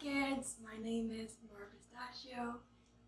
kids, my name is Nora Pistachio.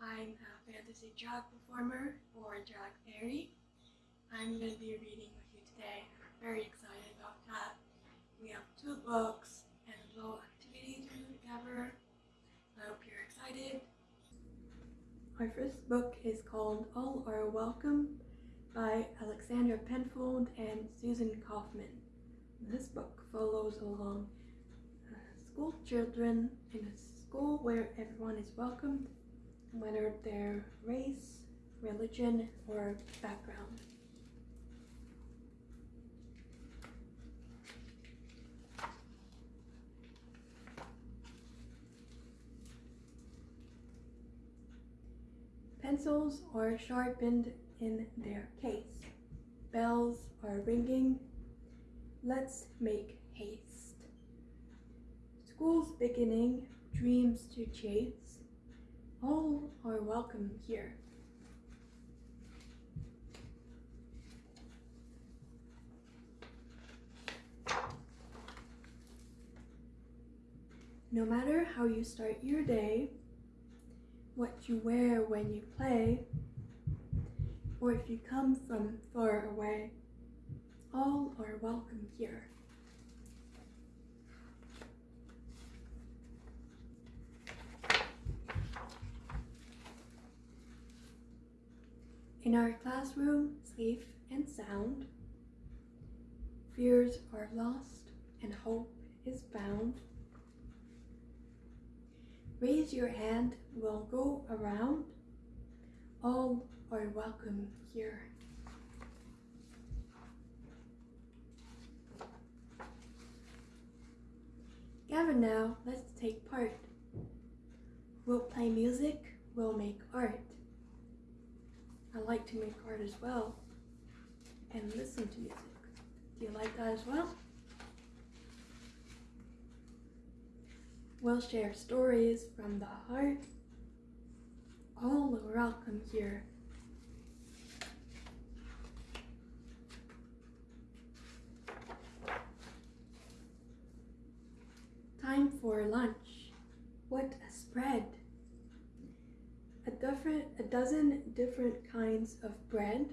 I'm a fantasy drag performer or drag fairy. I'm going to be reading with you today. I'm very excited about that. We have two books and a little activity to do together. I hope you're excited. Our first book is called All Are Welcome by Alexandra Penfold and Susan Kaufman. This book follows along school children in a school where everyone is welcomed, whether their race, religion, or background. Pencils are sharpened in their case. Bells are ringing. Let's make haste. School's beginning, dreams to chase, all are welcome here. No matter how you start your day, what you wear when you play, or if you come from far away, all are welcome here. In our classroom, safe and sound, fears are lost and hope is found. Raise your hand, we'll go around. All are welcome here. Gather now, let's take part. We'll play music, we'll make art. I like to make art as well and listen to music. Do you like that as well? We'll share stories from the heart. All are welcome here. Time for lunch. What a spread! A, different, a dozen different kinds of bread.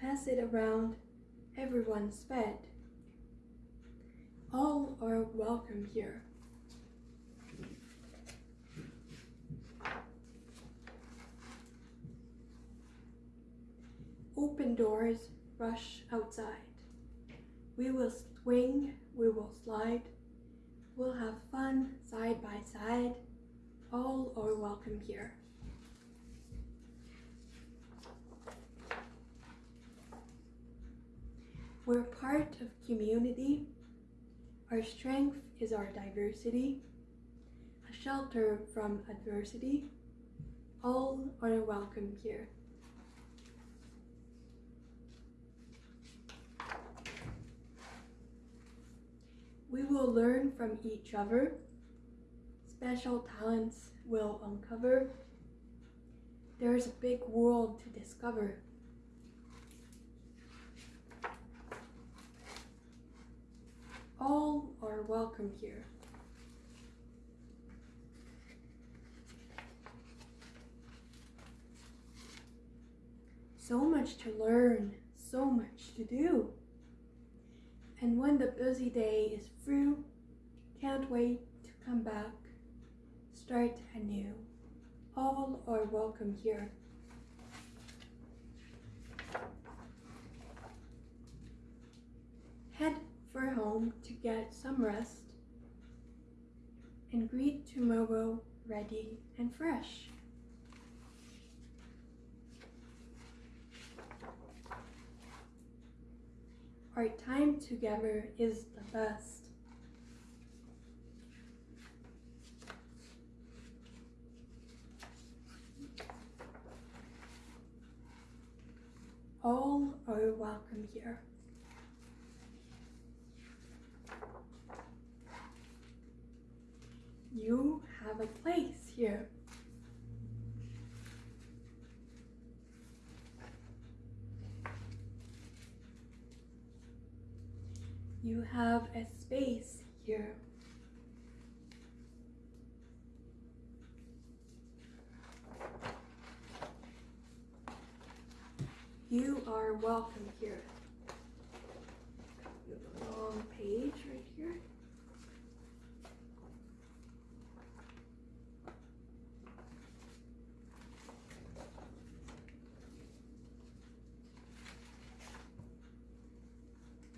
Pass it around, everyone's fed. All are welcome here. Open doors, rush outside. We will swing, we will slide. We'll have fun side by side all are welcome here. We're part of community. Our strength is our diversity, a shelter from adversity. All are welcome here. We will learn from each other special talents will uncover. There is a big world to discover. All are welcome here. So much to learn, so much to do. And when the busy day is through, can't wait to come back start anew. All are welcome here. Head for home to get some rest and greet tomorrow ready and fresh. Our time together is the best. you have a space here. You are welcome here. Long page right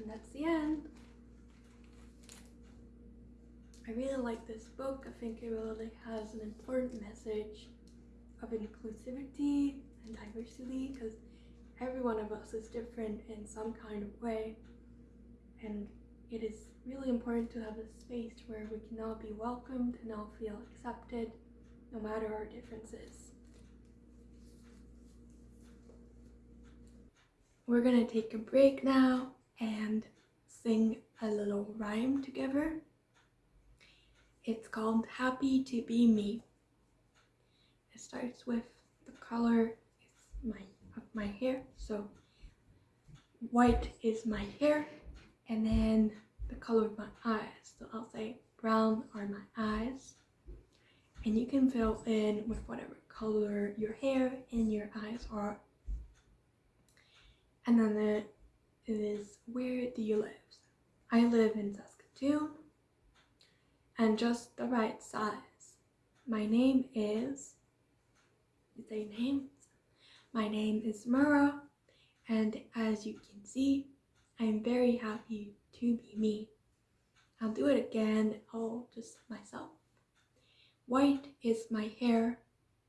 And that's the end. I really like this book. I think it really has an important message of inclusivity and diversity because every one of us is different in some kind of way. And it is really important to have a space where we can all be welcomed and all feel accepted no matter our differences. We're gonna take a break now and sing a little rhyme together. It's called Happy to Be Me. It starts with the color my, of my hair. So white is my hair and then the color of my eyes. So I'll say brown are my eyes. And you can fill in with whatever color your hair and your eyes are. And then it is where do you live? I live in Saskatoon and just the right size. My name is, you say names? My name is Mara and as you can see, I'm very happy to be me. I'll do it again, all just myself. White is my hair,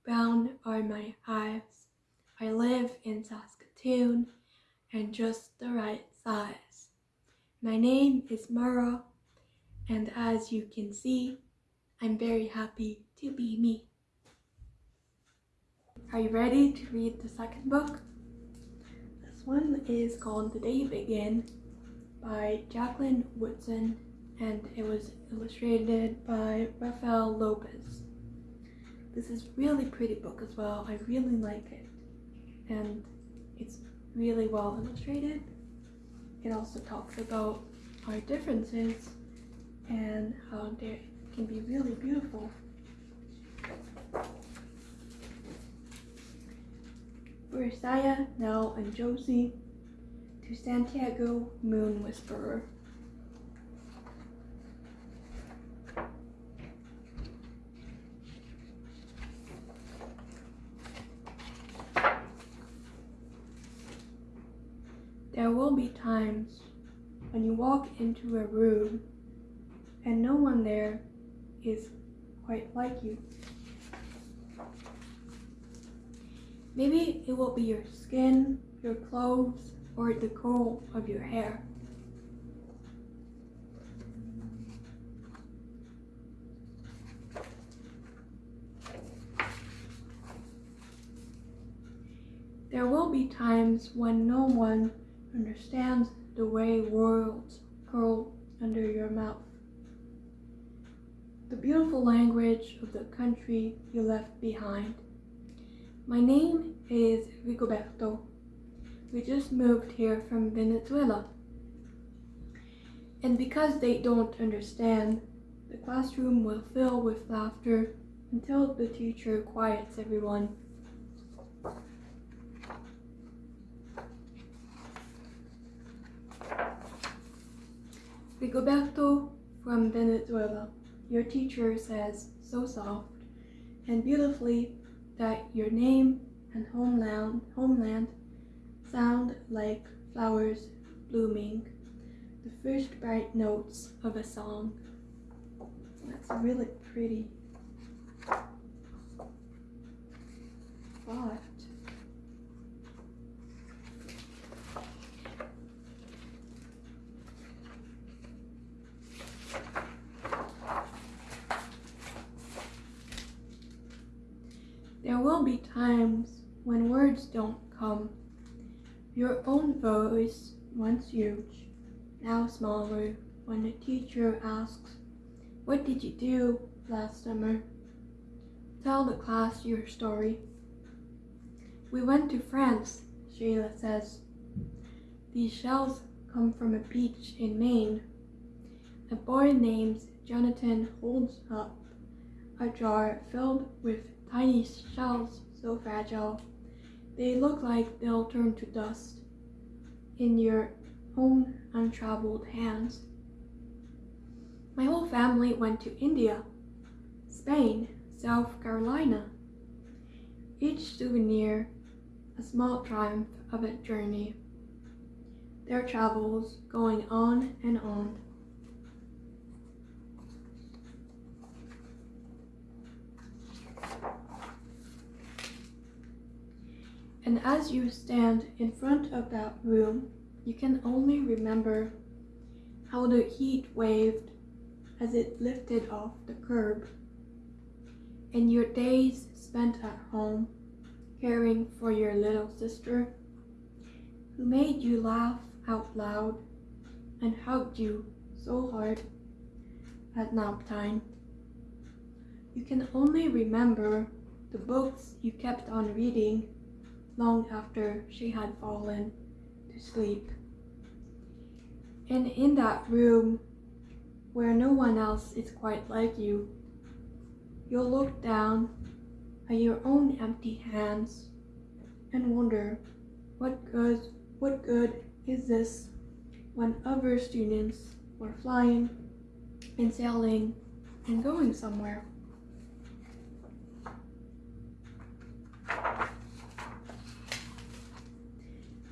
brown are my eyes. I live in Saskatoon and just the right size. My name is Mara and as you can see, I'm very happy to be me. Are you ready to read the second book? This one is called The Day You Begin by Jacqueline Woodson and it was illustrated by Rafael Lopez. This is really pretty book as well. I really like it and it's really well illustrated. It also talks about our differences and how they can be really beautiful. For Saya, Nell, and Josie, to Santiago Moon Whisperer. There will be times when you walk into a room and no one there is quite like you. Maybe it will be your skin, your clothes, or the curl of your hair. There will be times when no one understands the way words curl under your mouth the beautiful language of the country you left behind. My name is Rigoberto. We just moved here from Venezuela. And because they don't understand, the classroom will fill with laughter until the teacher quiets everyone. Rigoberto from Venezuela. Your teacher says so soft and beautifully that your name and homeland, homeland sound like flowers blooming, the first bright notes of a song. That's really pretty. But There be times when words don't come. Your own voice, once huge, now smaller, when the teacher asks, What did you do last summer? Tell the class your story. We went to France, Sheila says. These shells come from a beach in Maine. A boy named Jonathan holds up a jar filled with tiny shells so fragile They look like they'll turn to dust in your own untraveled hands. My whole family went to India, Spain, South Carolina. Each souvenir a small triumph of a journey. Their travels going on and on. And as you stand in front of that room, you can only remember how the heat waved as it lifted off the curb, and your days spent at home caring for your little sister, who made you laugh out loud and hugged you so hard at nap time. You can only remember the books you kept on reading long after she had fallen to sleep. And in that room where no one else is quite like you, you'll look down at your own empty hands and wonder what good what good is this when other students were flying and sailing and going somewhere.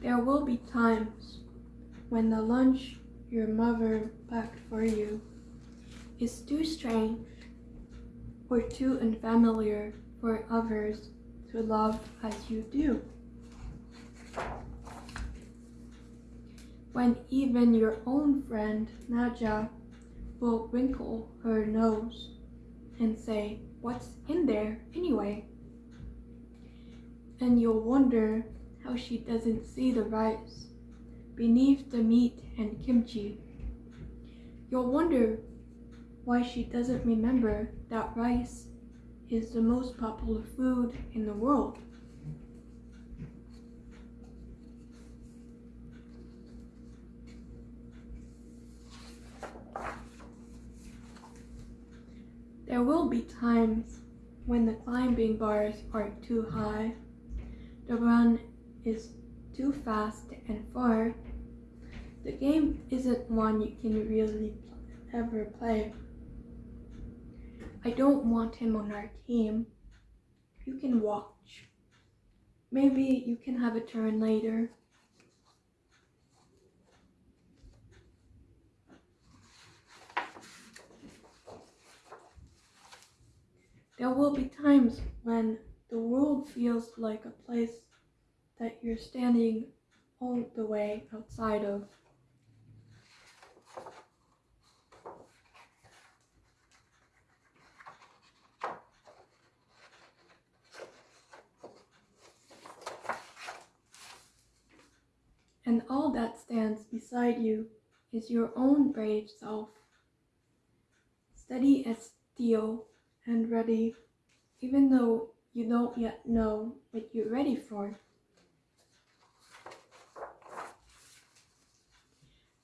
There will be times when the lunch your mother packed for you is too strange or too unfamiliar for others to love as you do. When even your own friend Naja will wrinkle her nose and say, What's in there anyway? And you'll wonder how she doesn't see the rice beneath the meat and kimchi. You'll wonder why she doesn't remember that rice is the most popular food in the world. There will be times when the climbing bars are too high, the run is too fast and far. The game isn't one you can really ever play. I don't want him on our team. You can watch. Maybe you can have a turn later. There will be times when the world feels like a place that you're standing all the way outside of. and all that stands beside you is your own brave self, steady as steel and ready, even though you don't yet know what you're ready for.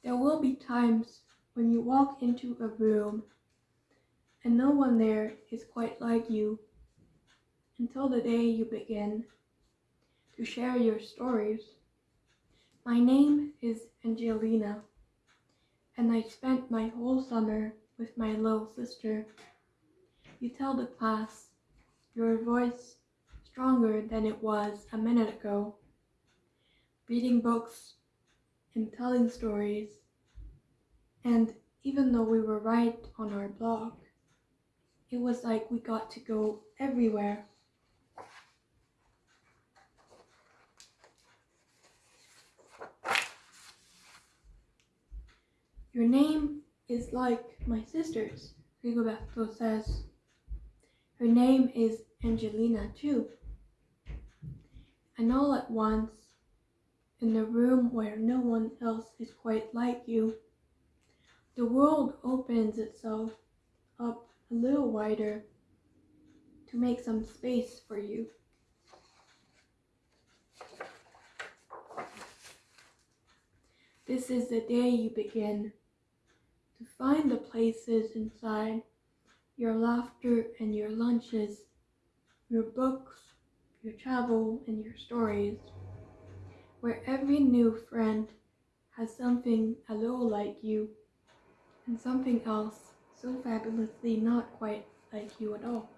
There will be times when you walk into a room and no one there is quite like you until the day you begin to share your stories. My name is Angelina, and I spent my whole summer with my little sister. You tell the class your voice stronger than it was a minute ago. Reading books and telling stories. And even though we were right on our block, it was like we got to go everywhere. Your name is like my sister's, Rigoberto says. Her name is Angelina too. And all at once, in the room where no one else is quite like you, the world opens itself up a little wider to make some space for you. This is the day you begin to find the places inside your laughter and your lunches, your books, your travel, and your stories, where every new friend has something a little like you, and something else so fabulously not quite like you at all.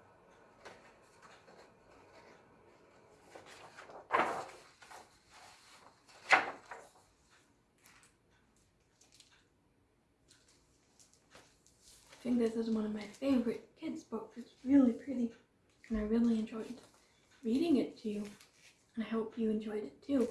I think this is one of my favorite kids' books. It's really pretty, and I really enjoyed reading it to you, and I hope you enjoyed it too.